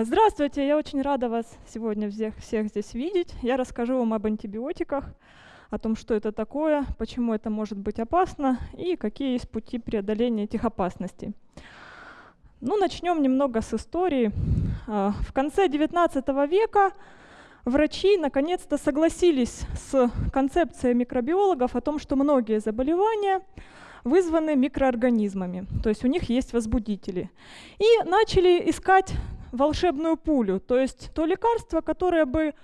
А, здравствуйте, я очень рада вас сегодня всех, всех здесь видеть. Я расскажу вам об антибиотиках, о том, что это такое, почему это может быть опасно и какие есть пути преодоления этих опасностей. Ну, начнем немного с истории. А, в конце XIX века врачи наконец-то согласились с концепцией микробиологов о том, что многие заболевания вызваны микроорганизмами, то есть у них есть возбудители. И начали искать волшебную пулю, то есть то лекарство, которое бы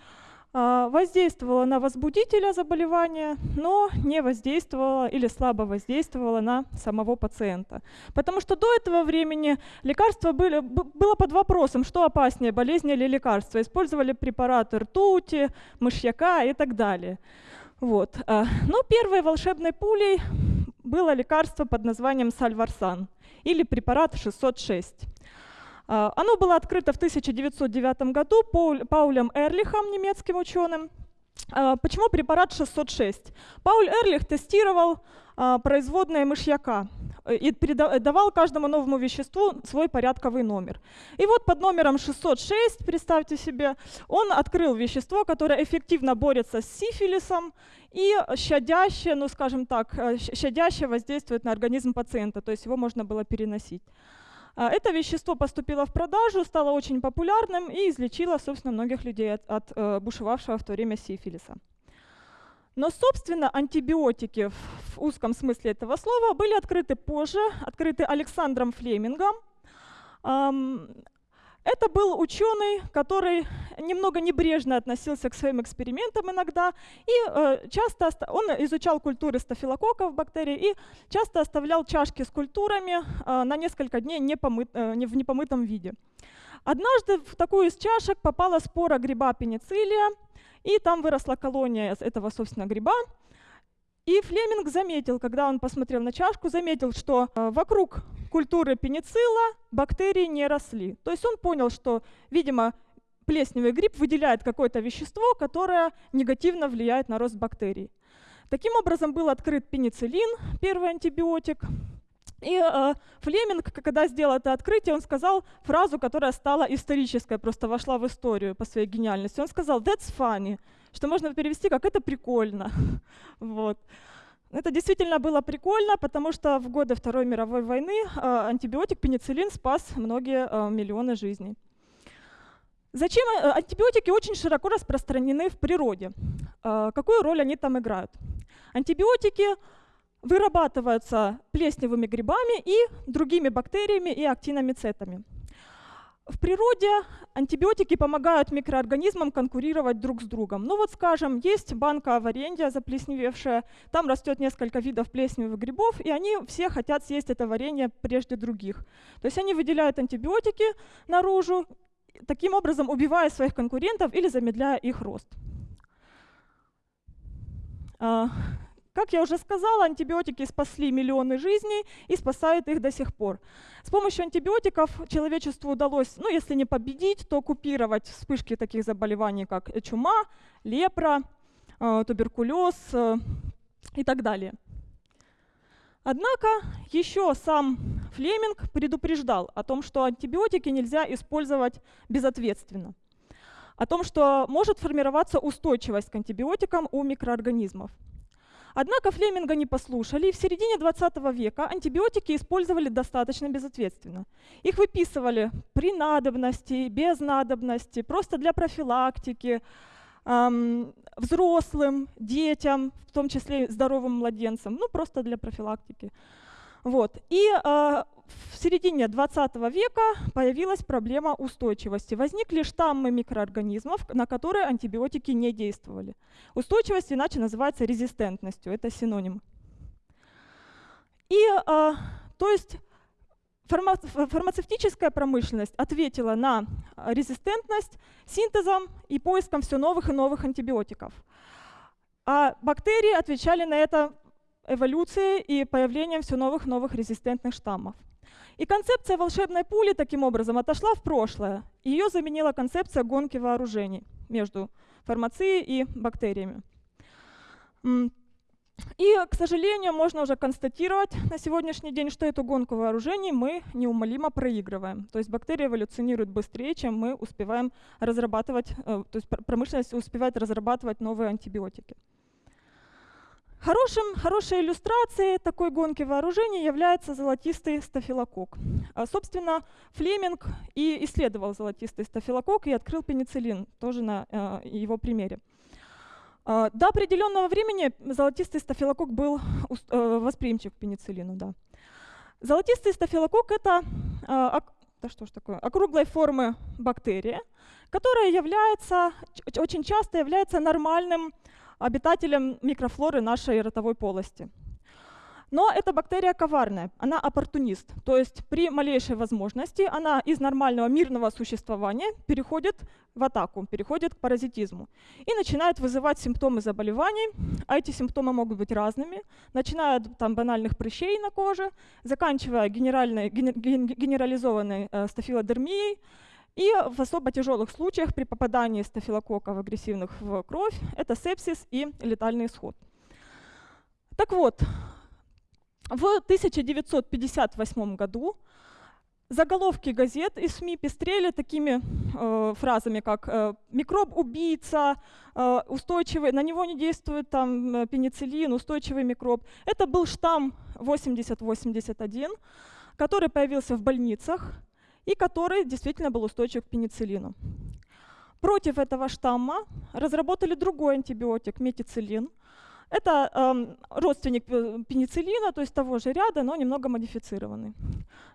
а, воздействовало на возбудителя заболевания, но не воздействовало или слабо воздействовало на самого пациента. Потому что до этого времени лекарства были, было под вопросом, что опаснее, болезнь или лекарство. Использовали препараты ртути, мышьяка и так далее. Вот. А, но первой волшебной пулей было лекарство под названием сальварсан или препарат 606. А, оно было открыто в 1909 году Паулем Эрлихом, немецким ученым. А, почему препарат 606? Пауль Эрлих тестировал а, производные мышьяка и давал каждому новому веществу свой порядковый номер. И вот под номером 606, представьте себе, он открыл вещество, которое эффективно борется с сифилисом и щадяще, ну скажем так, э, щадяще воздействует на организм пациента, то есть его можно было переносить. А, это вещество поступило в продажу, стало очень популярным и излечило, собственно, многих людей от, от э, бушевавшего в то время сифилиса. Но, собственно, антибиотики в узком смысле этого слова были открыты позже, открыты Александром Флемингом. Это был ученый, который немного небрежно относился к своим экспериментам иногда, и э, часто он изучал культуры стафилококков бактерий и часто оставлял чашки с культурами э, на несколько дней не помыт, э, в непомытом виде. Однажды в такую из чашек попала спора гриба пенициллия, и там выросла колония этого, собственно, гриба. И Флеминг заметил, когда он посмотрел на чашку, заметил, что э, вокруг культуры пеницилла бактерии не росли. То есть он понял, что, видимо, плесневый гриб выделяет какое-то вещество, которое негативно влияет на рост бактерий. Таким образом был открыт пенициллин, первый антибиотик. И э, Флеминг, когда сделал это открытие, он сказал фразу, которая стала исторической, просто вошла в историю по своей гениальности. Он сказал «that's funny», что можно перевести как «это прикольно». вот. Это действительно было прикольно, потому что в годы Второй мировой войны э, антибиотик пенициллин спас многие э, миллионы жизней. Зачем э, антибиотики очень широко распространены в природе? Какую роль они там играют? Антибиотики вырабатываются плесневыми грибами и другими бактериями и актиномицетами. В природе антибиотики помогают микроорганизмам конкурировать друг с другом. Ну вот, скажем, есть банка варенья заплесневевшая, там растет несколько видов плесневых грибов, и они все хотят съесть это варенье прежде других. То есть они выделяют антибиотики наружу, таким образом убивая своих конкурентов или замедляя их рост. Как я уже сказала, антибиотики спасли миллионы жизней и спасают их до сих пор. С помощью антибиотиков человечеству удалось, ну если не победить, то купировать вспышки таких заболеваний, как чума, лепра, э, туберкулез э, и так далее. Однако еще сам Флеминг предупреждал о том, что антибиотики нельзя использовать безответственно, о том, что может формироваться устойчивость к антибиотикам у микроорганизмов. Однако Флеминга не послушали, и в середине 20 века антибиотики использовали достаточно безответственно. Их выписывали при надобности, без надобности, просто для профилактики, эм, взрослым, детям, в том числе здоровым младенцам, ну просто для профилактики. Вот. И э, в середине 20 века появилась проблема устойчивости. Возникли штаммы микроорганизмов, на которые антибиотики не действовали. Устойчивость иначе называется резистентностью, это синоним. И, э, то есть, фарма фармацевтическая промышленность ответила на резистентность синтезом и поиском все новых и новых антибиотиков. А бактерии отвечали на это эволюцией и появлением все новых новых резистентных штаммов. И концепция волшебной пули таким образом отошла в прошлое. Ее заменила концепция гонки вооружений между фармацией и бактериями. И, к сожалению, можно уже констатировать на сегодняшний день, что эту гонку вооружений мы неумолимо проигрываем. То есть бактерии эволюционируют быстрее, чем мы успеваем разрабатывать, э, то есть промышленность успевает разрабатывать новые антибиотики. Хорошим, хорошей иллюстрацией такой гонки вооружений является золотистый стафилококк. А, собственно, Флеминг и исследовал золотистый стафилококк и открыл пенициллин, тоже на э, его примере. А, до определенного времени золотистый стафилококк был э, восприимчив к пенициллину. Да. Золотистый стафилококк — это а, да что ж такое, округлой формы бактерия, которая является, очень часто является нормальным обитателем микрофлоры нашей ротовой полости. Но эта бактерия коварная, она оппортунист, то есть при малейшей возможности она из нормального мирного существования переходит в атаку, переходит к паразитизму и начинает вызывать симптомы заболеваний, а эти симптомы могут быть разными, начиная от там, банальных прыщей на коже, заканчивая генеральной, генерализованной э, стафилодермией, и в особо тяжелых случаях при попадании стафилококков агрессивных в кровь это сепсис и летальный исход. Так вот, в 1958 году заголовки газет и СМИ пестрели такими э, фразами, как э, «микроб-убийца», э, «устойчивый», на него не действует там э, пенициллин, «устойчивый микроб». Это был штамм 8081, который появился в больницах и который действительно был устойчив к пенициллину. Против этого штамма разработали другой антибиотик, метициллин, это э, родственник пенициллина, то есть того же ряда, но немного модифицированный.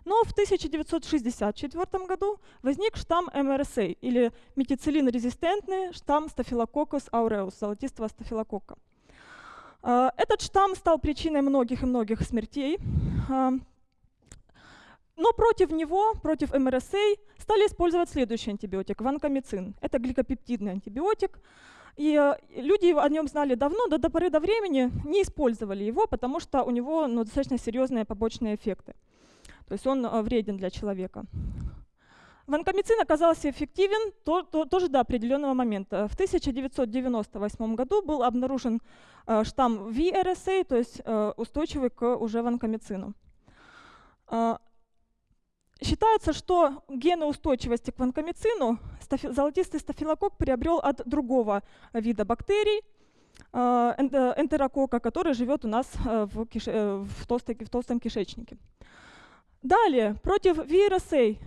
Но в 1964 году возник штамм МРСА, или метициллин-резистентный штамм Staphylococcus aureus, золотистого стафилококка. Э, этот штамм стал причиной многих и многих смертей. Но против него, против МРСА, стали использовать следующий антибиотик, ванкомицин. Это гликопептидный антибиотик, и э, люди о нем знали давно, но до поры до времени не использовали его, потому что у него ну, достаточно серьезные побочные эффекты. То есть он э, вреден для человека. Ванкомицин оказался эффективен то, то, тоже до определенного момента. В 1998 году был обнаружен э, штамм VRSA, то есть устойчивый к уже ванкомицину. Э, Считается, что гены устойчивости к ванкомицину золотистый стафилококк приобрел от другого вида бактерий, э, энтерокока, который живет у нас э, в, киш... Э, в, толстой, в толстом кишечнике. Далее, против VRSA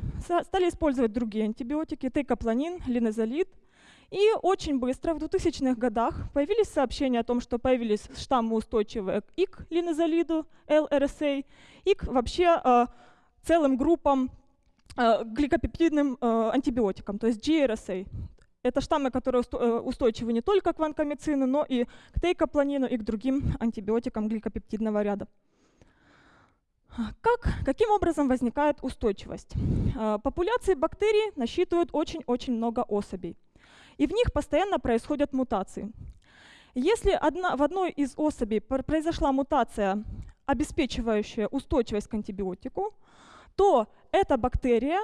стали использовать другие антибиотики, тейкопланин, линозолид. И очень быстро, в 2000-х годах, появились сообщения о том, что появились штаммы устойчивые к линозолиду, LRSA, и к вообще целым группам э, гликопептидным э, антибиотикам, то есть GRSA. Это штаммы, которые э, устойчивы не только к ванкомицину, но и к тейкопланину и к другим антибиотикам гликопептидного ряда. Как, каким образом возникает устойчивость? Популяции бактерий насчитывают очень-очень много особей, и в них постоянно происходят мутации. Если одна, в одной из особей произошла мутация, обеспечивающая устойчивость к антибиотику, то эта бактерия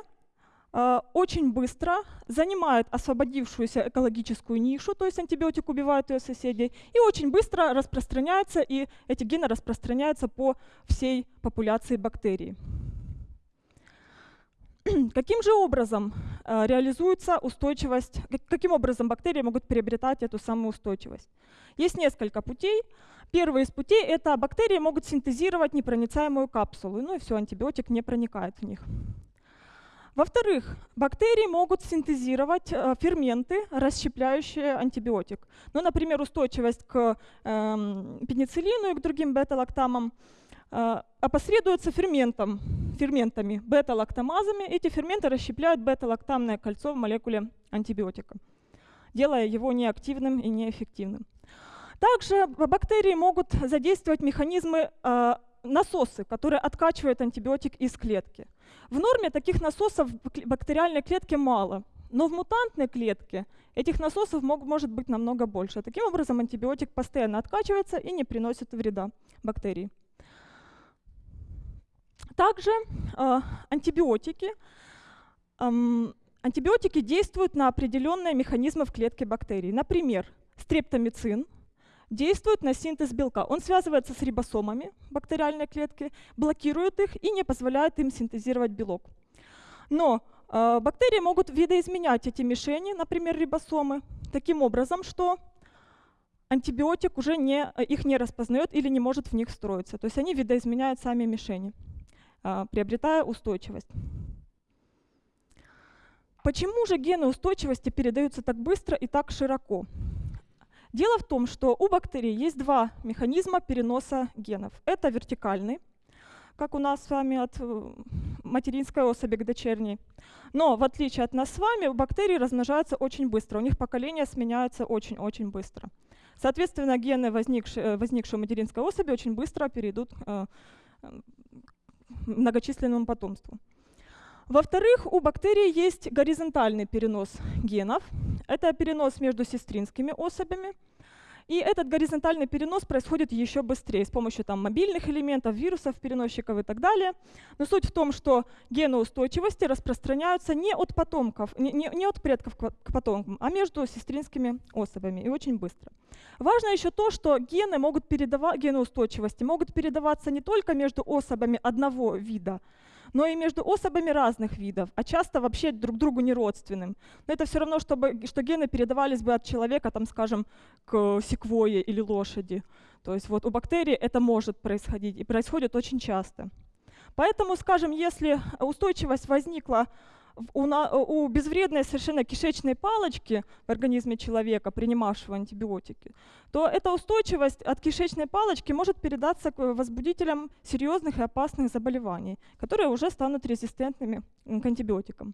э, очень быстро занимает освободившуюся экологическую нишу, то есть антибиотик убивает ее соседей, и очень быстро распространяется, и эти гены распространяются по всей популяции бактерий. Каким же образом реализуется устойчивость, каким образом бактерии могут приобретать эту самую устойчивость? Есть несколько путей. Первый из путей — это бактерии могут синтезировать непроницаемую капсулу, ну и все, антибиотик не проникает в них. Во-вторых, бактерии могут синтезировать э, ферменты, расщепляющие антибиотик. Ну, например, устойчивость к э, пенициллину и к другим бета-лактамам э, опосредуется ферментом, ферментами, бета-лактамазами. Эти ферменты расщепляют бета-лактамное кольцо в молекуле антибиотика, делая его неактивным и неэффективным. Также бактерии могут задействовать механизмы э, насосы, которые откачивают антибиотик из клетки. В норме таких насосов в бактериальной клетке мало, но в мутантной клетке этих насосов мог, может быть намного больше. Таким образом, антибиотик постоянно откачивается и не приносит вреда бактерии. Также э, антибиотики, э, антибиотики действуют на определенные механизмы в клетке бактерий. Например, стрептомицин – действует на синтез белка. Он связывается с рибосомами бактериальной клетки, блокирует их и не позволяет им синтезировать белок. Но э, бактерии могут видоизменять эти мишени, например, рибосомы, таким образом, что антибиотик уже не, их не распознает или не может в них встроиться. То есть они видоизменяют сами мишени, приобретая устойчивость. Почему же гены устойчивости передаются так быстро и так широко? Дело в том, что у бактерий есть два механизма переноса генов. Это вертикальный, как у нас с вами от э, материнской особи к дочерней. Но в отличие от нас с вами, бактерии размножаются очень быстро, у них поколения сменяются очень-очень быстро. Соответственно, гены, возникшие, э, возникшие у материнской особи, очень быстро перейдут э, многочисленному потомству. Во-вторых, у бактерий есть горизонтальный перенос генов. Это перенос между сестринскими особями. И этот горизонтальный перенос происходит еще быстрее с помощью там, мобильных элементов, вирусов, переносчиков и так далее. Но суть в том, что гены устойчивости распространяются не от потомков, не, не, не от предков к потомкам, а между сестринскими особями и очень быстро. Важно еще то, что гены, могут передавать, гены устойчивости могут передаваться не только между особями одного вида, но и между особами разных видов, а часто вообще друг другу не родственным. Но это все равно, чтобы, что гены передавались бы от человека, там, скажем, к секвое или лошади. То есть вот у бактерий это может происходить, и происходит очень часто. Поэтому, скажем, если устойчивость возникла у, у безвредной совершенно кишечной палочки в организме человека, принимавшего антибиотики, то эта устойчивость от кишечной палочки может передаться к возбудителям серьезных и опасных заболеваний, которые уже станут резистентными к антибиотикам.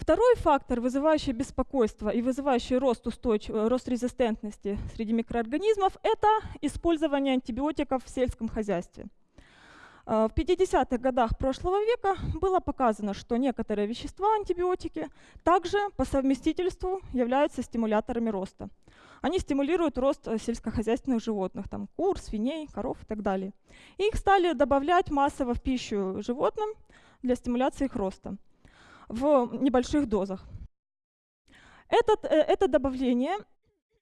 Второй фактор, вызывающий беспокойство и вызывающий рост, устойчив... рост резистентности среди микроорганизмов, это использование антибиотиков в сельском хозяйстве. А, в 50-х годах прошлого века было показано, что некоторые вещества, антибиотики, также по совместительству являются стимуляторами роста. Они стимулируют рост э, сельскохозяйственных животных, там, кур, свиней, коров и так далее. И их стали добавлять массово в пищу животным для стимуляции их роста в небольших дозах. Этот, э, это добавление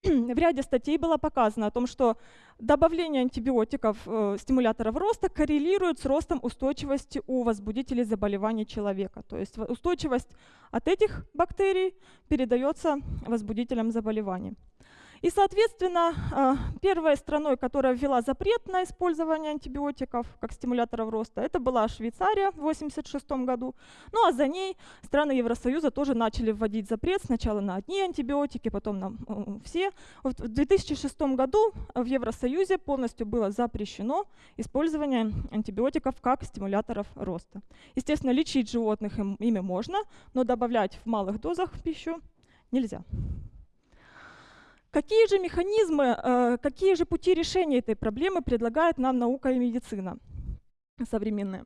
в ряде статей было показано о том, что добавление антибиотиков, э, стимуляторов роста коррелирует с ростом устойчивости у возбудителей заболеваний человека. То есть устойчивость от этих бактерий передается возбудителям заболеваний. И, соответственно, а, первой страной, которая ввела запрет на использование антибиотиков как стимуляторов роста, это была Швейцария в 1986 году. Ну а за ней страны Евросоюза тоже начали вводить запрет сначала на одни антибиотики, потом на все. В 2006 году в Евросоюзе полностью было запрещено использование антибиотиков как стимуляторов роста. Естественно, лечить животных им, ими можно, но добавлять в малых дозах пищу нельзя. Какие же механизмы, э, какие же пути решения этой проблемы предлагает нам наука и медицина современная?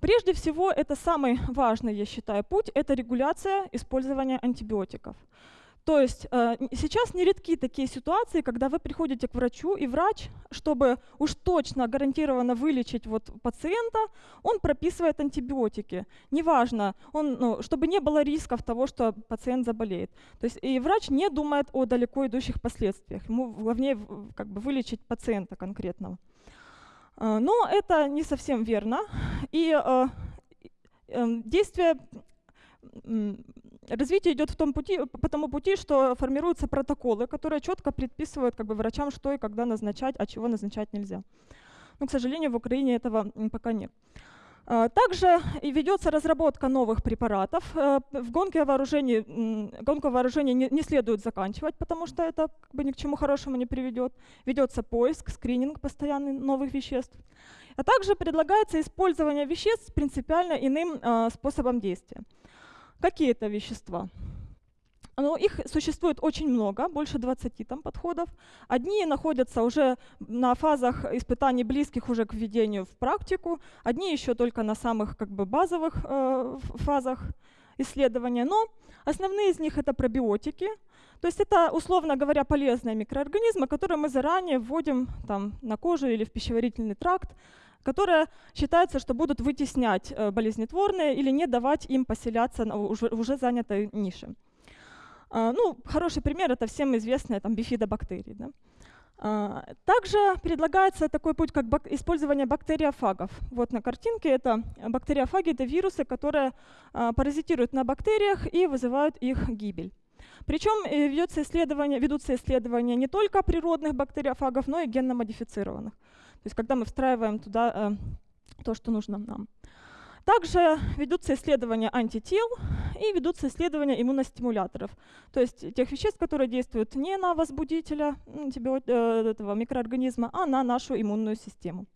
Прежде всего, это самый важный, я считаю, путь – это регуляция использования антибиотиков. То есть э, сейчас нередки такие ситуации, когда вы приходите к врачу, и врач, чтобы уж точно гарантированно вылечить вот пациента, он прописывает антибиотики. Неважно, он, ну, чтобы не было рисков того, что пациент заболеет. То есть и врач не думает о далеко идущих последствиях. Ему главнее как бы, вылечить пациента конкретного. Э, но это не совсем верно. И э, э, действия развитие идет в том пути, по тому пути, что формируются протоколы, которые четко предписывают как бы, врачам, что и когда назначать, а чего назначать нельзя. Но, к сожалению, в Украине этого пока нет. А, также ведется разработка новых препаратов. Э, в гонке вооружений, гонку вооружений не, не следует заканчивать, потому что это как бы ни к чему хорошему не приведет. Ведется поиск, скрининг постоянный новых веществ. А также предлагается использование веществ принципиально иным э, способом действия. Какие это вещества? Ну, их существует очень много, больше 20 там подходов. Одни находятся уже на фазах испытаний, близких уже к введению в практику, одни еще только на самых как бы, базовых э, фазах исследования. Но основные из них это пробиотики, то есть это, условно говоря, полезные микроорганизмы, которые мы заранее вводим там, на кожу или в пищеварительный тракт, которые считается, что будут вытеснять э, болезнетворные или не давать им поселяться в уже занятой нише. А, ну, хороший пример — это всем известная там бифидобактерии. Да? А, также предлагается такой путь, как использование бактериофагов. Вот на картинке это бактериофаги — это вирусы, которые а, паразитируют на бактериях и вызывают их гибель. Причем э, ведется исследование, ведутся исследования не только природных бактериофагов, но и генно-модифицированных. То есть когда мы встраиваем туда э, то, что нужно нам. Также ведутся исследования антител и ведутся исследования иммуностимуляторов, то есть тех веществ, которые действуют не на возбудителя э, этого микроорганизма, а на нашу иммунную систему.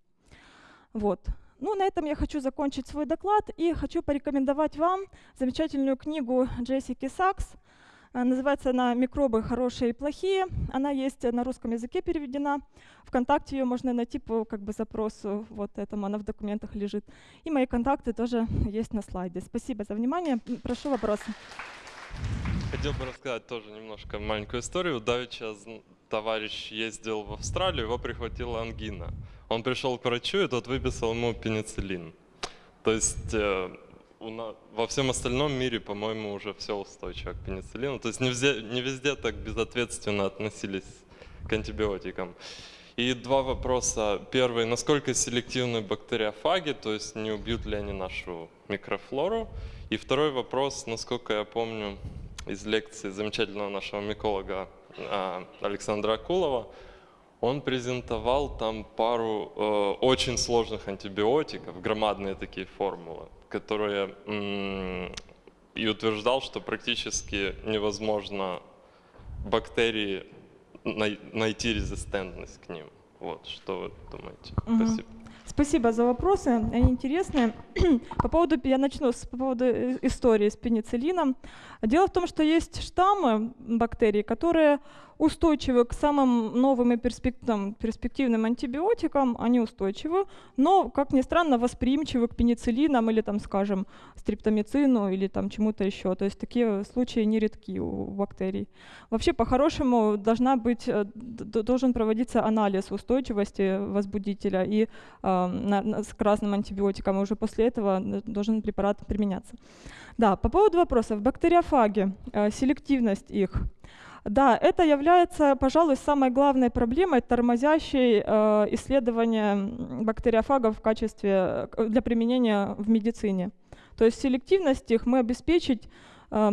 Вот. Ну, на этом я хочу закончить свой доклад и хочу порекомендовать вам замечательную книгу Джессики Сакс называется она «Микробы хорошие и плохие». Она есть на русском языке переведена. Вконтакте ее можно найти по как бы, запросу вот этому, она в документах лежит. И мои контакты тоже есть на слайде. Спасибо за внимание. Прошу вопросы. Хотел бы рассказать тоже немножко маленькую историю. Давеча товарищ ездил в Австралию, его прихватила ангина. Он пришел к врачу, и тот выписал ему пенициллин. То есть э, во всем остальном мире, по-моему, уже все устойчиво к пенициллину. То есть не везде, не везде так безответственно относились к антибиотикам. И два вопроса. Первый, насколько селективны бактериофаги, то есть не убьют ли они нашу микрофлору? И второй вопрос, насколько я помню из лекции замечательного нашего миколога а, Александра Акулова, он презентовал там пару э, очень сложных антибиотиков, громадные такие формулы которые и утверждал, что практически невозможно бактерии найти резистентность к ним. Вот, что вы думаете? Угу. Спасибо. Спасибо за вопросы, они интересные. по поводу, я начну с по поводу э, истории с пенициллином. Дело в том, что есть штаммы бактерий, которые устойчивы к самым новым и перспективным антибиотикам, они устойчивы, но, как ни странно, восприимчивы к пенициллинам или, там, скажем, стриптомицину или там чему-то еще. То есть такие случаи нередки у бактерий. Вообще, по-хорошему, должна быть, э, должен проводиться анализ устойчивости возбудителя и э, на, на, к разным антибиотикам, и уже после этого э, должен препарат применяться. Да, по поводу вопросов. Бактериофаги, э, селективность их – да, это является, пожалуй, самой главной проблемой, тормозящей э, исследования бактериофагов в качестве э, для применения в медицине. То есть селективность их мы обеспечить э,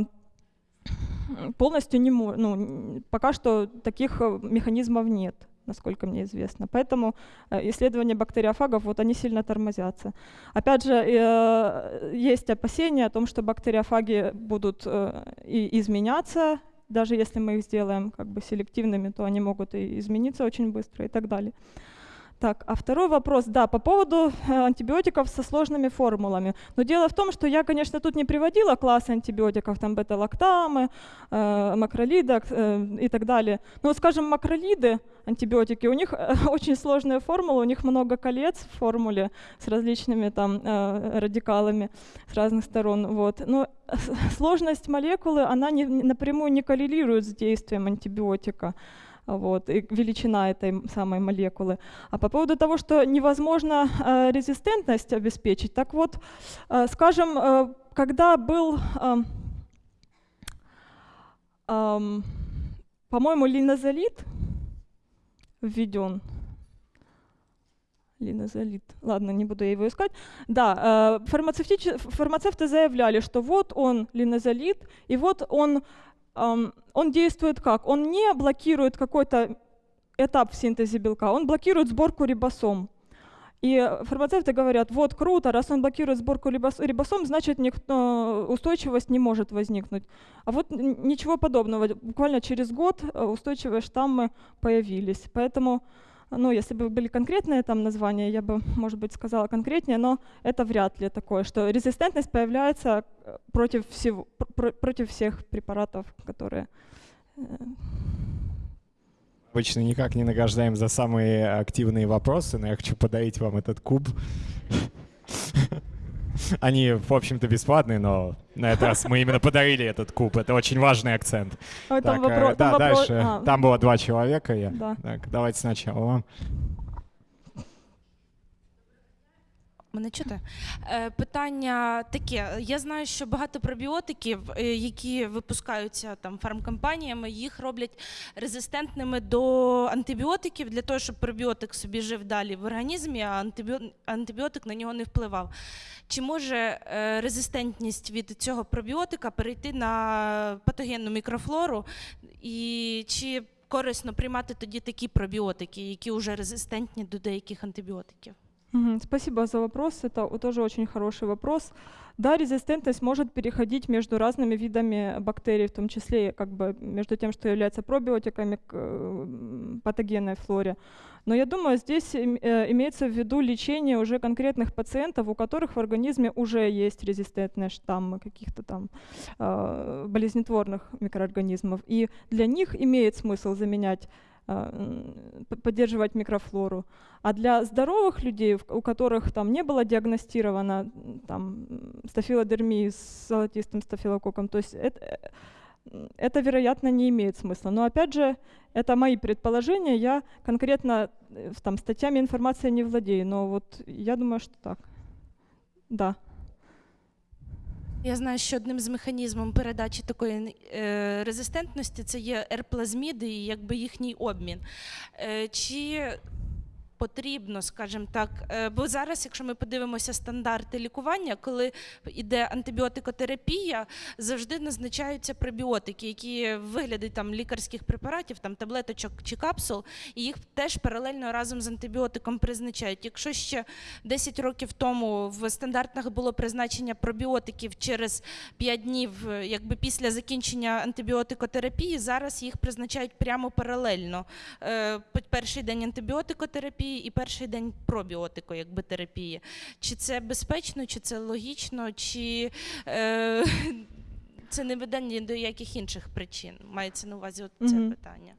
полностью не можем. Ну, пока что таких э, механизмов нет насколько мне известно. Поэтому э, исследования бактериофагов, вот они сильно тормозятся. Опять же, есть опасения о том, что бактериофаги будут и изменяться, даже если мы их сделаем как бы селективными, то они могут и измениться очень быстро и так далее. Так, а второй вопрос, да, по поводу э, антибиотиков со сложными формулами. Но дело в том, что я, конечно, тут не приводила классы антибиотиков, там бета-лактамы, э, макролида э, и так далее. Но, скажем, макролиды, антибиотики, у них э, очень сложная формула, у них много колец в формуле с различными там э, радикалами с разных сторон. Вот. Но сложность молекулы, она не, напрямую не коррелирует с действием антибиотика вот, и величина этой самой молекулы. А по поводу того, что невозможно э, резистентность обеспечить, так вот, э, скажем, э, когда был, э, э, по-моему, линозолид введен, линозолид. Ладно, не буду я его искать. Да, э, фармацевты заявляли, что вот он линозолид, и вот он он действует как? Он не блокирует какой-то этап в синтезе белка, он блокирует сборку рибосом. И фармацевты говорят, вот круто, раз он блокирует сборку рибосом, значит никто, устойчивость не может возникнуть. А вот ничего подобного. Буквально через год э, устойчивые штаммы появились. Поэтому ну, если бы были конкретные там названия, я бы, может быть, сказала конкретнее, но это вряд ли такое, что резистентность появляется э, против, всего, пр против всех препаратов, которые... Э, Обычно никак не награждаем за самые активные вопросы, но я хочу подарить вам этот куб. Они, в общем-то, бесплатные, но на этот раз мы именно подарили этот куб. Это очень важный акцент. Ой, так, там вопрос, да, там дальше. А. Там было два человека. Я. Да. Так, давайте сначала вам. Мене чути? Е, Питання таке. Я знаю, що багато пробіотиків, е, які випускаються там фармкомпаніями, їх роблять резистентними до антибіотиків для того, щоб пробіотик собі жив далі в організмі, а антибіотик на нього не впливав. Чи може е, резистентність від цього пробіотика перейти на патогенну мікрофлору? І чи корисно приймати тоді такі пробіотики, які вже резистентні до деяких антибіотиків? Спасибо за вопрос. Это тоже очень хороший вопрос. Да, резистентность может переходить между разными видами бактерий, в том числе как бы между тем, что является пробиотиками к э, патогенной флоре. Но я думаю, здесь э, имеется в виду лечение уже конкретных пациентов, у которых в организме уже есть резистентные штаммы каких-то там э, болезнетворных микроорганизмов. И для них имеет смысл заменять поддерживать микрофлору. А для здоровых людей, у которых там не было диагностировано там стафилодермии с золотистым стафилококком, то есть это, э, это, вероятно, не имеет смысла. Но опять же, это мои предположения, я конкретно э, там статьями информации не владею, но вот я думаю, что так. Да. Я знаю, що одним з механізмів передачі такої е, резистентності це є ерплазміди і якби їхній обмін. Е, чи потрібно, скажімо так, е, бо зараз, якщо ми подивимося стандарти лікування, коли йде антибіотикотерапія, завжди назначаються пребіотики, які в вигляді там лікарських препаратів, там таблеточок чи капсул, і їх теж паралельно разом з антибіотиком призначають. Якщо ще 10 років тому в стандартах було призначення пробіотиків через 5 днів, е, якби після закінчення антибіотикотерапії, зараз їх призначають прямо паралельно. Е, Перший день антибіотикотерапії і перший день пробіотико, якби терапії. Чи це безпечно, чи це логічно, чи е, це не веде ні до яких інших причин? Мається на увазі от це Мгм. питання.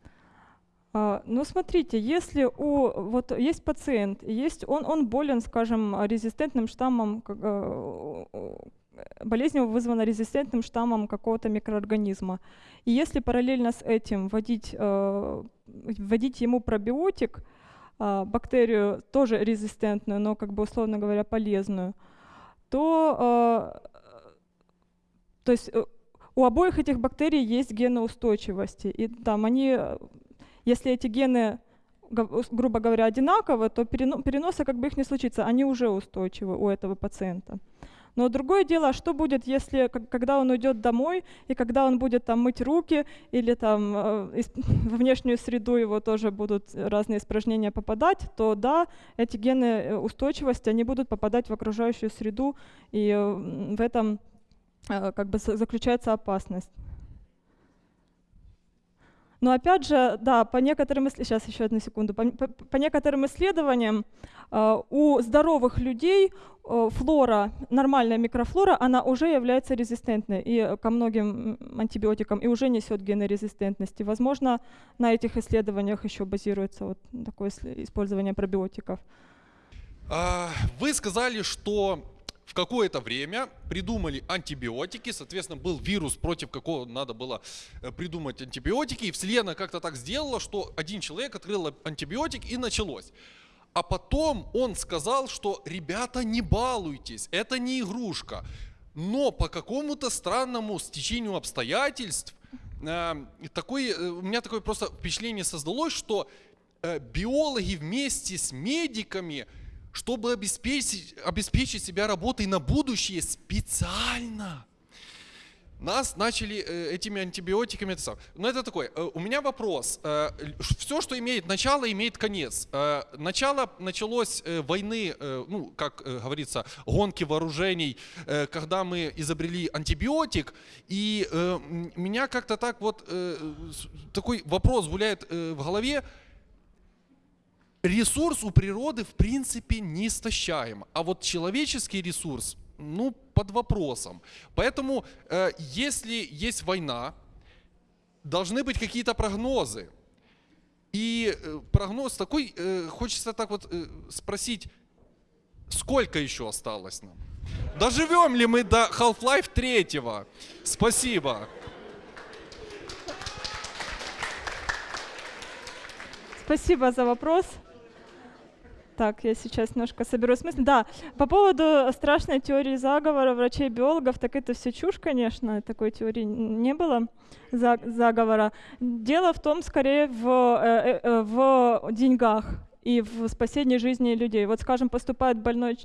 А, Ну, смотрите, если у вот есть пациент, и есть он, он болен, скажем, резистентным штаммом, как, э, у- болезнь его вызвана резистентным штаммом какого-то микроорганизма. И если параллельно с этим вводить, э, вводить ему пробиотик, а, бактерию тоже резистентную, но как бы условно говоря полезную, то, э, то есть э, у обоих этих бактерий есть гены устойчивости, и там они если эти гены, грубо говоря, одинаковы, то перено- переноса как бы их не случится, они уже устойчивы у этого пациента. Но другое дело, а что будет, если, когда он уйдет домой, и когда он будет там мыть руки, или там э, во внешнюю среду его тоже будут разные испражнения попадать, то да, эти гены э, устойчивости, они будут попадать в окружающую среду, и э, в этом э, как бы за- заключается опасность. Но опять же, да, по некоторым сейчас еще одну секунду, по, по- по некоторым исследованиям э, у здоровых людей э, флора, нормальная микрофлора, она уже является резистентной и ко многим антибиотикам и уже несет гены резистентности. Возможно, на этих исследованиях еще базируется вот такое использование пробиотиков. А, Вы сказали, что в какое-то время придумали антибиотики, соответственно, был вирус, против какого надо было э, придумать антибиотики, и Вселенная как-то так сделала, что один человек открыл антибиотик и началось. А потом он сказал, что ребята, не балуйтесь, это не игрушка. Но по какому-то странному стечению обстоятельств э, такой, э, у меня такое просто впечатление создалось, что э, биологи вместе с медиками, чтобы обеспечить, обеспечить себя работой на будущее специально, нас начали э, этими антибиотиками. это. Но это такой. э, у меня вопрос. все, что имеет начало, имеет конец. Э, начало началось э, войны, э, ну, как э, говорится, гонки вооружений, э, когда мы изобрели антибиотик. И э, меня как-то так вот э, такой вопрос гуляет э, в голове. Ресурс у природы в принципе не истощаем, а вот человеческий ресурс, ну, под вопросом. Поэтому, э, если есть война, должны быть какие-то прогнозы. И э, прогноз такой, э, хочется так вот э, спросить, сколько еще осталось нам? Доживем ли мы до Half-Life 3? Спасибо. Спасибо за вопрос. Так, я сейчас немножко соберу смысл. Да, по поводу страшной теории заговора врачей-биологов, так это все чушь, конечно, такой теории не было заговора. Дело в том, скорее, в, э, э, в деньгах и в спасении жизни людей. Вот, скажем, поступает больной,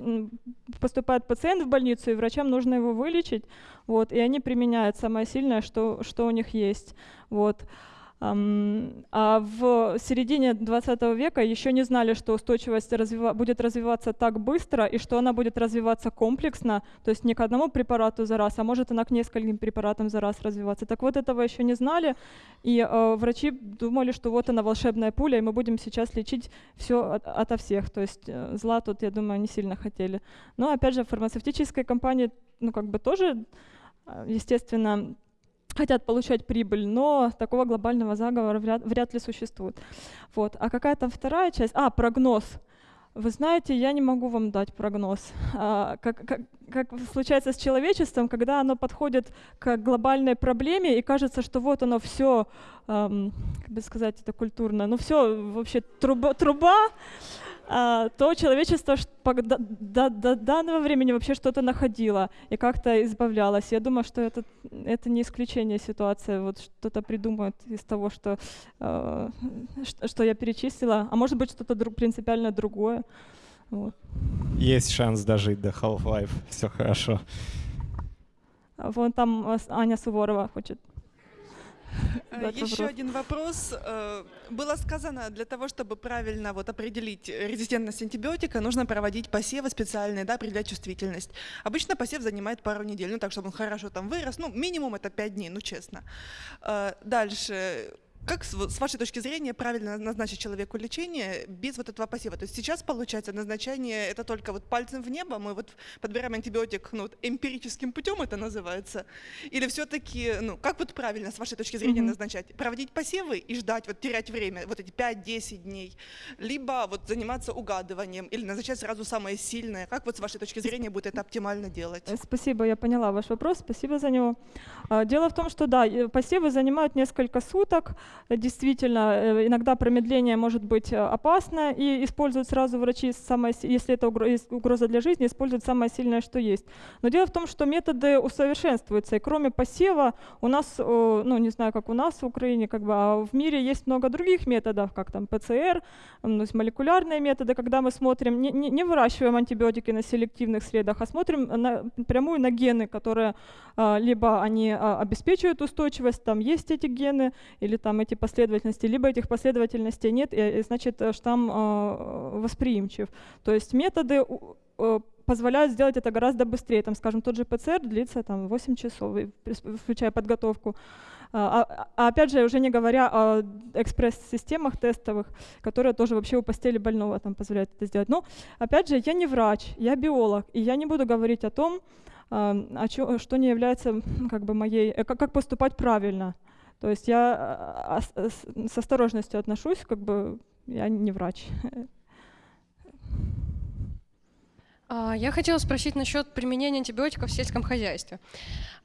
поступает пациент в больницу, и врачам нужно его вылечить, вот, и они применяют самое сильное, что, что у них есть. Вот. А в середине 20 века еще не знали, что устойчивость развива будет развиваться так быстро и что она будет развиваться комплексно, то есть не к одному препарату за раз, а может она к нескольким препаратам за раз развиваться. Так вот этого еще не знали, и э, врачи думали, что вот она волшебная пуля, и мы будем сейчас лечить все от, ото всех. То есть э, зла тут, я думаю, не сильно хотели. Но опять же, фармацевтические компании, ну как бы тоже, э, естественно, хотят получать прибыль, но такого глобального заговора вряд, вряд ли существует. Вот. А какая там вторая часть? А, прогноз. Вы знаете, я не могу вам дать прогноз. А, как, как, как случается с человечеством, когда оно подходит к глобальной проблеме и кажется, что вот оно все, эм, как бы сказать это культурно, ну все вообще труба, труба то человечество до, данного времени вообще что-то находило и как-то избавлялось. Я думаю, что это, это не исключение ситуации. Вот что-то придумают из того, что, э, что я перечислила, а может быть что-то друг, принципиально другое. Вот. Есть шанс дожить до Half-Life, все хорошо. Вон там Аня Суворова хочет Э, Еще один вопрос. Э, было сказано, для того, чтобы правильно вот определить резистентность антибиотика, нужно проводить посевы специальные, да, определять чувствительность. Обычно посев занимает пару недель, ну так, чтобы он хорошо там вырос. Ну, минимум это 5 дней, ну честно. Э, дальше как с вашей точки зрения правильно назначить человеку лечение без вот этого посева? То есть сейчас получается назначение это только вот пальцем в небо, мы вот подбираем антибиотик ну, вот эмпирическим путем это называется, или все-таки, ну как вот правильно с вашей точки зрения mm-hmm. назначать? Проводить посевы и ждать, вот терять время, вот эти 5-10 дней, либо вот заниматься угадыванием или назначать сразу самое сильное? Как вот с вашей точки зрения будет это оптимально делать? Э, спасибо, я поняла ваш вопрос, спасибо за него. А, дело в том, что да, посевы занимают несколько суток, действительно, э, иногда промедление может быть э, опасно, и используют сразу врачи, самое, если это угроза для жизни, используют самое сильное, что есть. Но дело в том, что методы усовершенствуются, и кроме посева у нас, ну не знаю, как у нас в Украине, как бы, а в мире есть много других методов, как там ПЦР, есть молекулярные методы, когда мы смотрим, не, не, не выращиваем антибиотики на селективных средах, а смотрим на, прямую на гены, которые а, либо они а, обеспечивают устойчивость, там есть эти гены, или там эти последовательности, либо этих последовательностей нет, и, значит э, штамм э, восприимчив. То есть методы э, позволяют сделать это гораздо быстрее. Там, скажем, тот же ПЦР длится там, 8 часов, включая подготовку. А, а, а опять же, уже не говоря о экспресс-системах тестовых, которые тоже вообще у постели больного там позволяют это сделать. Но, опять же, я не врач, я биолог, и я не буду говорить о том, а, что не является как бы моей, как поступать правильно. То есть я с осторожностью отношусь, как бы я не врач. А, я хотела спросить насчет применения антибиотиков в сельском хозяйстве.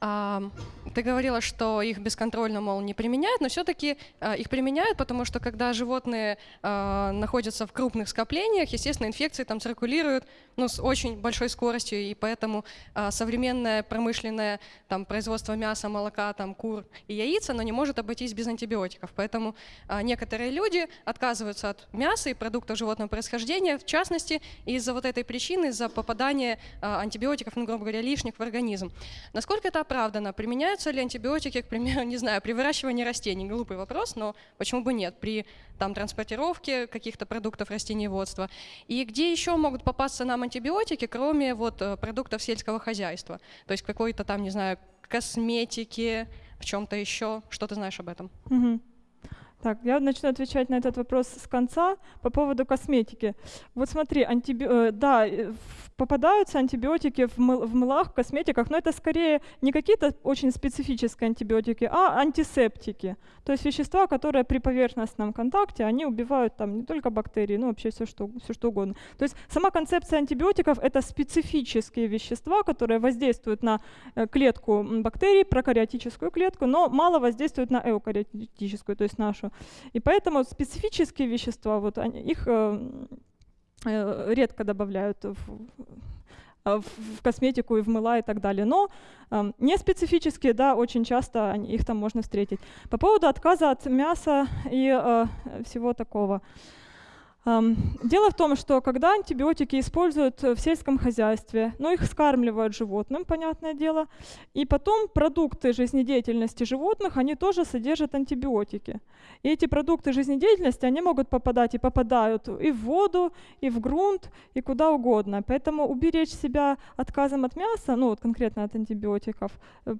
Ты говорила, что их бесконтрольно, мол, не применяют, но все-таки а, их применяют, потому что когда животные а, находятся в крупных скоплениях, естественно, инфекции там циркулируют ну, с очень большой скоростью, и поэтому современное промышленное там, производство мяса, молока, там, кур и яиц, оно не может обойтись без антибиотиков. Поэтому некоторые люди отказываются от мяса и продуктов животного происхождения, в частности, из-за вот этой причины, из-за попадания антибиотиков, ну, грубо говоря, лишних в организм. Насколько это оправдано? Применяются ли антибиотики, к примеру, не знаю, при выращивании растений? Глупый вопрос, но почему бы нет? При там, транспортировке каких-то продуктов растениеводства. И где еще могут попасться нам антибиотики, кроме вот э, продуктов сельского хозяйства? То есть какой-то там, не знаю, косметики, в чем-то еще. Что ты знаешь об этом? Угу. Так, я начну отвечать на этот вопрос с конца по поводу косметики. Вот смотри, антиби... Э, да, э, попадаются антибиотики в, мыл, в мылах, в косметиках, но это скорее не какие-то очень специфические антибиотики, а антисептики. То есть вещества, которые при поверхностном контакте, они убивают там не только бактерии, но вообще все что, все что угодно. То есть сама концепция антибиотиков — это специфические вещества, которые воздействуют на э, клетку бактерий, прокариотическую клетку, но мало воздействуют на эукариотическую, то есть нашу. И поэтому специфические вещества, вот они, их э, э, редко добавляют в, а, в косметику и в мыла и так далее. Но э, не специфические, да, очень часто их там можно встретить. По поводу отказа от мяса и э, всего такого. Дело в том, что когда антибиотики используют в сельском хозяйстве, ну их скармливают животным, понятное дело, и потом продукты жизнедеятельности животных, они тоже содержат антибиотики. И эти продукты жизнедеятельности, они могут попадать и попадают и в воду, и в грунт, и куда угодно. Поэтому уберечь себя отказом от мяса, ну вот конкретно от антибиотиков, э,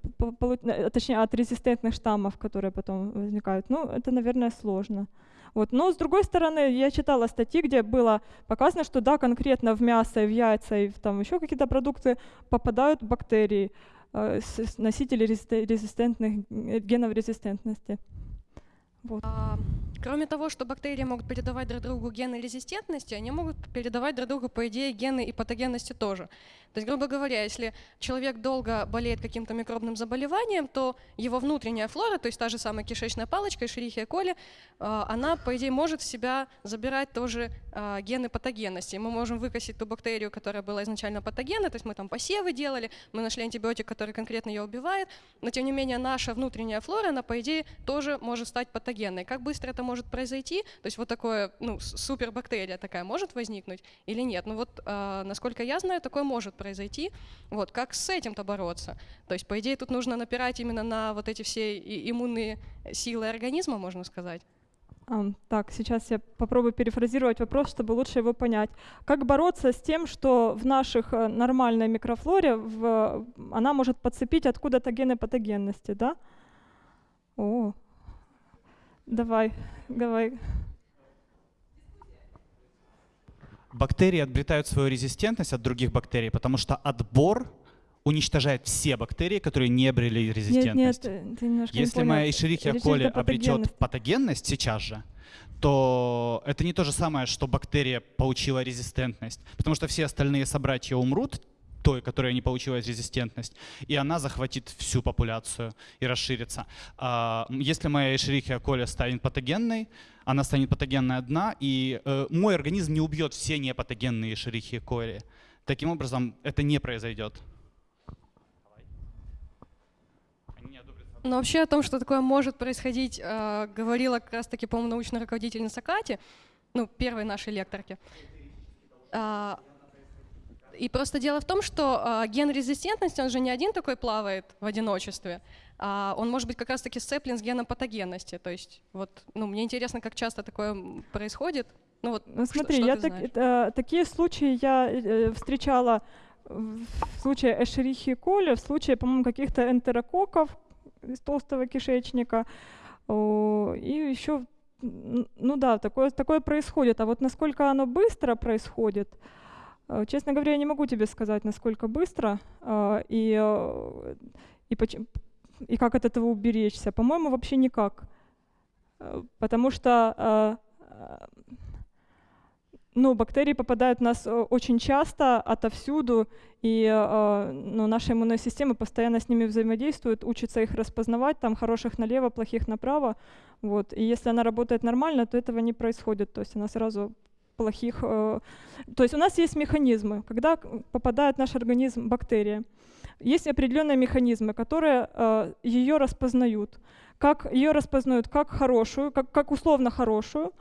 э, точнее от резистентных штаммов, которые потом возникают, ну это, наверное, сложно. Вот. Но с другой стороны, я читала статьи, где было показано, что да, конкретно в мясо, в яйца и в там еще какие-то продукты попадают бактерии, э, носители резистентных, э, генов резистентности. Вот. Кроме того, что бактерии могут передавать друг другу гены резистентности, они могут передавать друг другу, по идее, гены и патогенности тоже. То есть, грубо говоря, если человек долго болеет каким-то микробным заболеванием, то его внутренняя флора, то есть та же самая кишечная палочка, Escherichia coli, а, она, по идее, может в себя забирать тоже а, гены патогенности. Мы можем выкосить ту бактерию, которая была изначально патогенной, то есть мы там посевы делали, мы нашли антибиотик, который конкретно ее убивает, но тем не менее наша внутренняя флора, она, по идее, тоже может стать патогенной. Как быстро это может произойти? То есть вот такое, ну, супербактерия такая может возникнуть или нет? Ну вот, а, насколько я знаю, такое может произойти. Вот, как с этим-то бороться? То есть, по идее, тут нужно напирать именно на вот эти все иммунные силы организма, можно сказать. Um, так, сейчас я попробую перефразировать вопрос, чтобы лучше его понять. Как бороться с тем, что в наших э, нормальной микрофлоре в, она может подцепить откуда-то гены патогенности, да? О, давай, давай. бактерии обретают свою резистентность от других бактерий, потому что отбор уничтожает все бактерии, которые не обрели резистентность. Нет, нет, ты Если моя Escherichia coli обретет патогенность сейчас же, то это не то же самое, что бактерия получила резистентность, потому что все остальные собратья умрут, той, которая не получила резистентность, и она захватит всю популяцию и расширится. А, если моя Escherichia coli станет патогенной, она станет патогенной одна, и э, мой организм не убьет все непатогенные Escherichia coli. Таким образом, это не произойдет. Но вообще о том, что такое может происходить, э, говорила как раз-таки, по-моему, научная руководительница Кати, ну, первой нашей лекторки. А, и просто дело в том, что э, ген резистентности, он же не один такой плавает в одиночестве, а он может быть как раз-таки сцеплен с геном патогенности. То есть вот, ну, мне интересно, как часто такое происходит. Ну вот, ну, смотри, что, что я так, э, такие случаи я э, встречала в случае Эшерихи коли, в случае, по-моему, каких-то энтерококков из толстого кишечника, о, и еще, ну да, такое, такое происходит. А вот насколько оно быстро происходит, честно говоря, я не могу тебе сказать, насколько быстро э, и, э, и, и как от этого уберечься. По-моему, вообще никак. Потому что ну, бактерии попадают в нас очень часто, отовсюду, и ну, наша иммунная система постоянно с ними взаимодействует, учится их распознавать, там хороших налево, плохих направо. Вот. И если она работает нормально, то этого не происходит. То есть она сразу плохих... Э, то есть у нас есть механизмы, когда попадает в наш организм бактерия. Есть определенные механизмы, которые э, ее распознают. Как ее распознают как хорошую, как, как условно хорошую,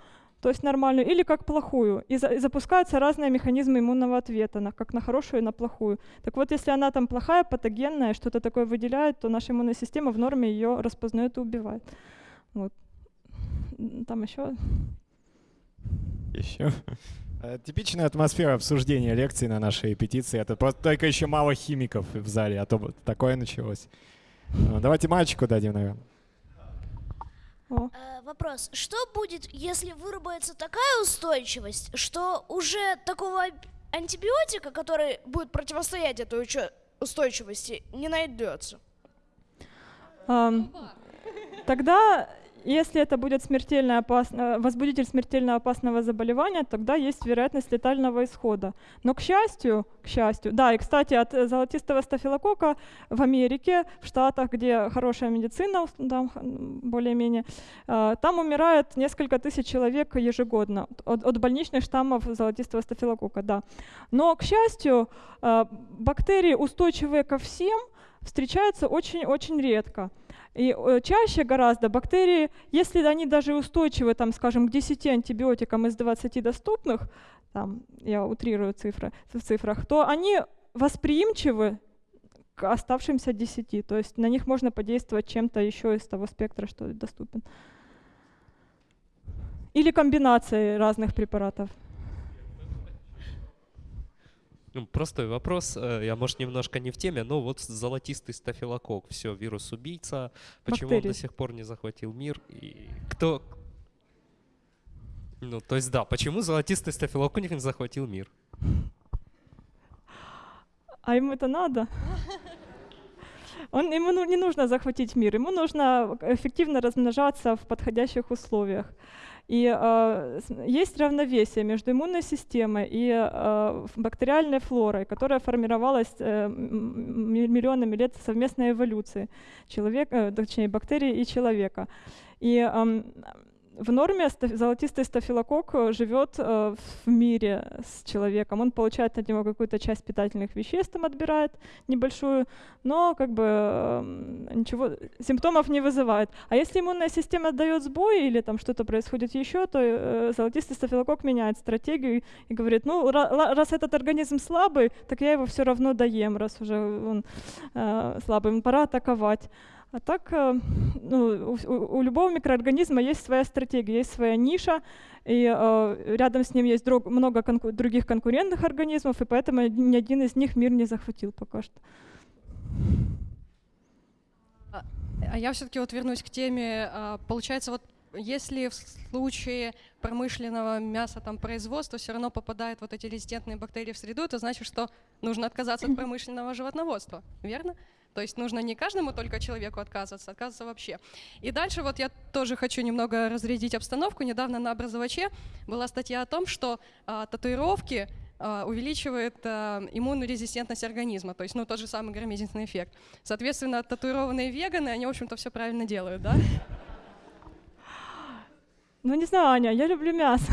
то есть нормальную, или как плохую. И, за, и запускаются разные механизмы иммунного ответа, на, как на хорошую и на плохую. Так вот, если она там плохая, патогенная, что-то такое выделяет, то наша иммунная система в норме ее распознает и убивает. Вот. Там еще еще. Э, типичная атмосфера обсуждения лекций на нашей петиции. Это просто только еще мало химиков в зале, а то такое началось. Ну, давайте мальчику дадим, наверное. Э, вопрос. Что будет, если выработается такая устойчивость, что уже такого антибиотика, который будет противостоять этой устойчивости, не найдется? Тогда если это будет смертельно опасно, возбудитель смертельно опасного заболевания, тогда есть вероятность летального исхода. Но, к счастью, к счастью, да, и, кстати, от золотистого стафилокока в Америке, в Штатах, где хорошая медицина, да, более-менее, э, там умирает несколько тысяч человек ежегодно от, от больничных штаммов золотистого стафилокока, да. Но, к счастью, э, бактерии, устойчивые ко всем, встречаются очень-очень редко. И э, чаще гораздо бактерии, если они даже устойчивы, там, скажем, к 10 антибиотикам из 20 доступных, там, я утрирую цифры, в цифрах, то они восприимчивы к оставшимся 10. То есть на них можно подействовать чем-то еще из того спектра, что доступен. Или комбинацией разных препаратов. Ну, простой вопрос, э, я, может, немножко не в теме, но вот золотистый стафилококк, все, вирус-убийца, почему Бактерии. он до сих пор не захватил мир? И кто... Ну, то есть, да, почему золотистый стафилококк не захватил мир? А ему это надо? Он, ему ну, не нужно захватить мир, ему нужно эффективно размножаться в подходящих условиях. И э, есть равновесие между иммунной системой и э, бактериальной флорой, которая формировалась э, миллионами лет совместной эволюции человека, э, точнее бактерий и человека. И э, в норме золотистый стафилококк э, живет э, в мире с человеком. Он получает от него какую-то часть питательных веществ, там отбирает небольшую, но как бы эм, ничего, симптомов не вызывает. А если иммунная система дает сбой или там что-то происходит еще, то э, золотистый стафилококк меняет стратегию и говорит, ну раз этот организм слабый, так я его все равно доем, раз уже он слабый, пора атаковать. А так э, ну, у, у любого микроорганизма есть своя стратегия, есть своя ниша, и э, рядом с ним есть друг, много конку других конкурентных организмов, и поэтому ни один из них мир не захватил пока что. А, а я все-таки вот вернусь к теме. А, получается, вот если в случае промышленного мяса там производства все равно попадают вот эти резистентные бактерии в среду, это значит, что нужно отказаться от промышленного животноводства, верно? То есть нужно не каждому только человеку отказываться, отказываться вообще. И дальше вот я тоже хочу немного разрядить обстановку. Недавно на образоваче была статья о том, что а, татуировки а, увеличивает а, иммунную резистентность организма, то есть ну, тот же самый громезительный эффект. Соответственно, татуированные веганы, они, в общем-то, все правильно делают, да? Ну, не знаю, Аня, я люблю мясо.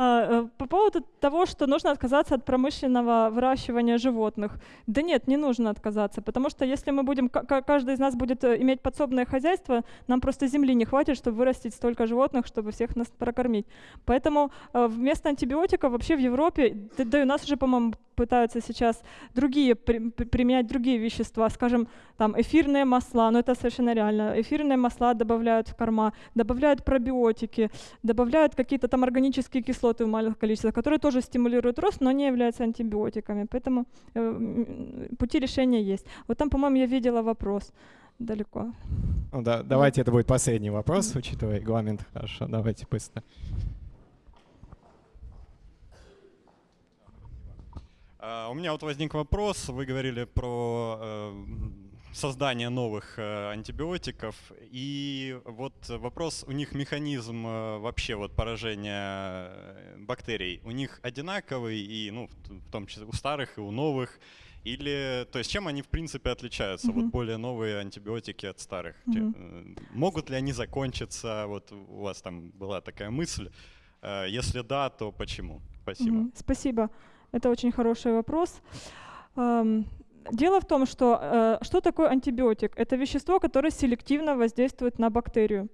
А, э, по поводу того, что нужно отказаться от промышленного выращивания животных. Да нет, не нужно отказаться, потому что если мы будем, каждый из нас будет э, иметь подсобное хозяйство, нам просто земли не хватит, чтобы вырастить столько животных, чтобы всех нас прокормить. Поэтому э, вместо антибиотиков вообще в Европе, да и у нас уже, по-моему, пытаются сейчас другие, применять другие вещества, скажем, там эфирные масла, но это совершенно реально. Эфирные масла добавляют в корма, добавляют пробиотики, добавляют какие-то там органические кислоты в маленьких количествах, которые тоже стимулируют рост, но не являются антибиотиками. Поэтому э, пути решения есть. Вот там, по-моему, я видела вопрос далеко. Ну, да, давайте это будет последний вопрос, учитывая регламент. Хорошо, давайте быстро. У меня вот возник вопрос. Вы говорили про uh, создание новых uh, антибиотиков. И вот вопрос, у них механизм вообще вот поражения бактерий, у них одинаковый, и, ну, в том числе у старых и у новых. Или, то есть, чем они в принципе отличаются? Mm-hmm. Вот более новые антибиотики от старых. Mm-hmm. Могут ли они закончиться? Вот у вас там была такая мысль. Если да, то почему? Спасибо. Mm-hmm. Спасибо. Это очень хороший вопрос. Дело в том, что э, что такое антибиотик? Это вещество, которое селективно воздействует на бактерию.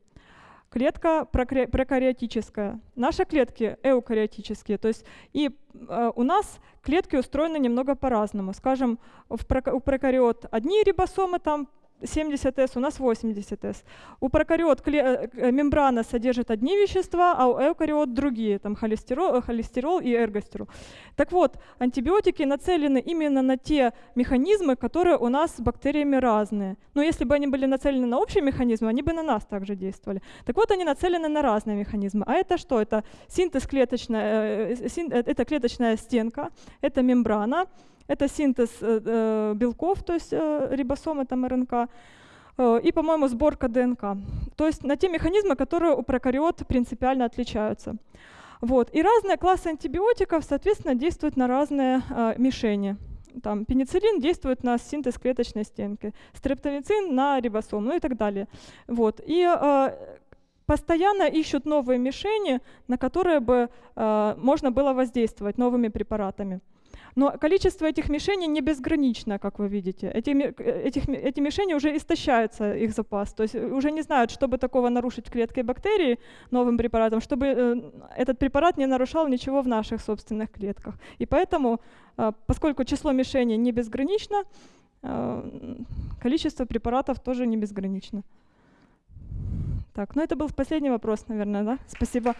Клетка прокариотическая. Наши клетки эукариотические. То есть и э, у нас клетки устроены немного по-разному. Скажем, у прокариот одни рибосомы там 70С, у нас 80С. У прокариот э, э, мембрана содержит одни вещества, а у эукариот другие, там холестерол, э, холестерол и эргостерол. Так вот, антибиотики нацелены именно на те механизмы, которые у нас с бактериями разные. Но если бы они были нацелены на общие механизмы, они бы на нас также действовали. Так вот, они нацелены на разные механизмы. А это что? Это синтез клеточная, это клеточная стенка, это мембрана, это синтез э, э, белков, то есть э, рибосомы, там РНК. и, по-моему, сборка ДНК. То есть на те механизмы, которые у прокариот принципиально отличаются. Вот. И разные классы антибиотиков, соответственно, действуют на разные мишени. Там, пенициллин действует на синтез клеточной стенки, стрептомицин на рибосом, ну и так далее. Вот. И э, постоянно ищут новые мишени, на которые бы э, можно было воздействовать новыми препаратами. Но количество этих мишеней не безгранично, как вы видите. Эти, этих, эти мишени уже истощаются, их запас. То есть уже не знают, чтобы такого нарушить в клетке бактерии новым препаратом, чтобы э, этот препарат не нарушал ничего в наших собственных клетках. И поэтому, э, поскольку число мишеней не безгранично, э, количество препаратов тоже не безгранично. Так, ну это был последний вопрос, наверное, да? Спасибо.